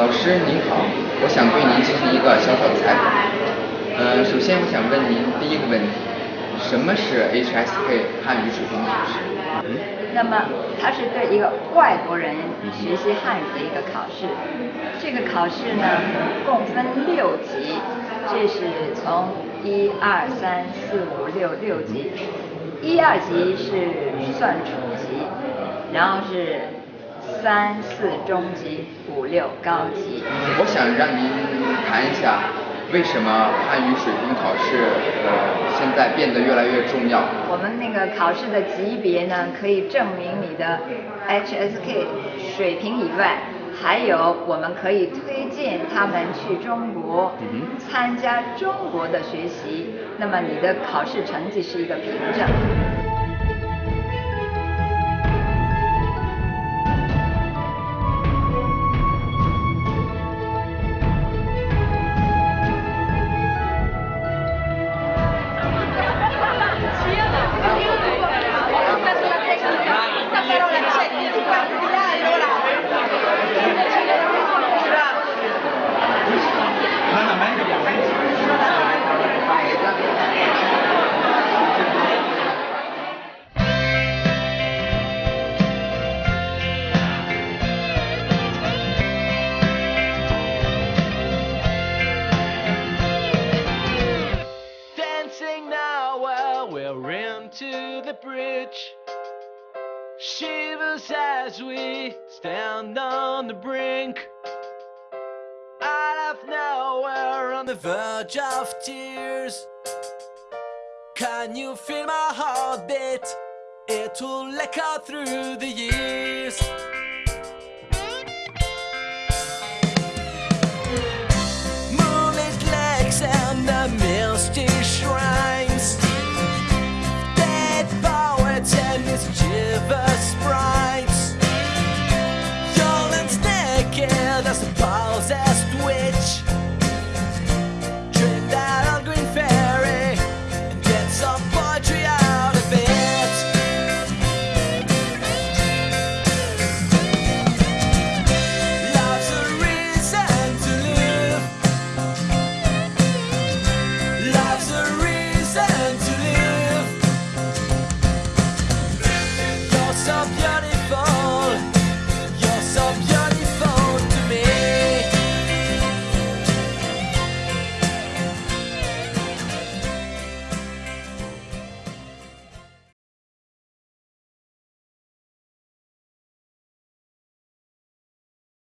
老师您好，我想对您进行一个小小的采访。呃，首先我想问您第一个问题，什么是 HSK 汉语水平考试？那么它是对一个外国人学习汉语的一个考试。这个考试呢，共分六级，这是从一二三四五六六级，一二级是算初级，然后是三四中级，五六高级。我想让您谈一下，为什么汉语水平考试呃现在变得越来越重要？我们那个考试的级别呢，可以证明你的 HSK 水平以外，还有我们可以推荐他们去中国参加中国的学习，那么你的考试成绩是一个凭证。sing now while we're into the bridge. Shivers as we stand on the brink. Out of nowhere on the verge of tears. Can you feel my heartbeat? It will echo through the years. misty shroud bloody